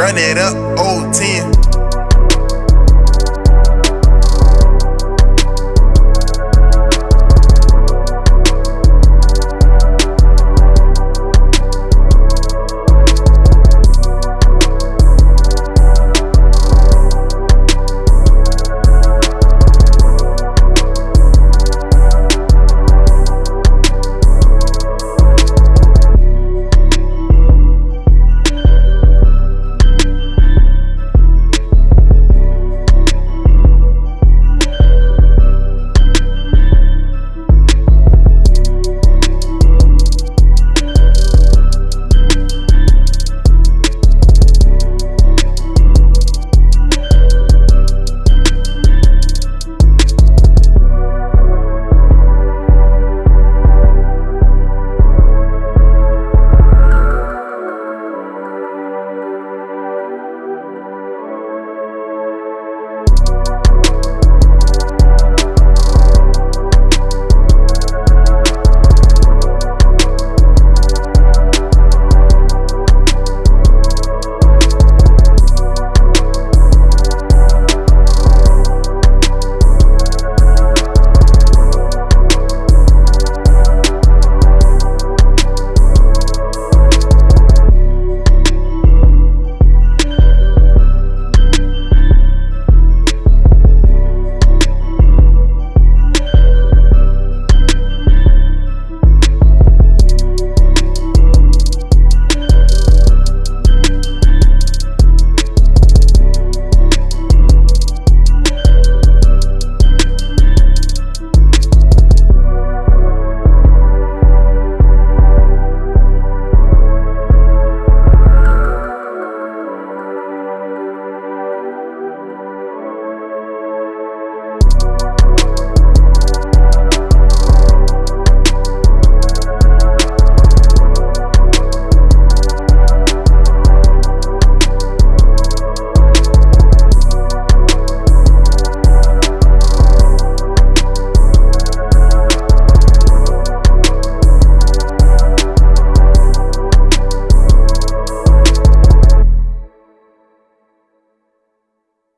Run it up, old 10.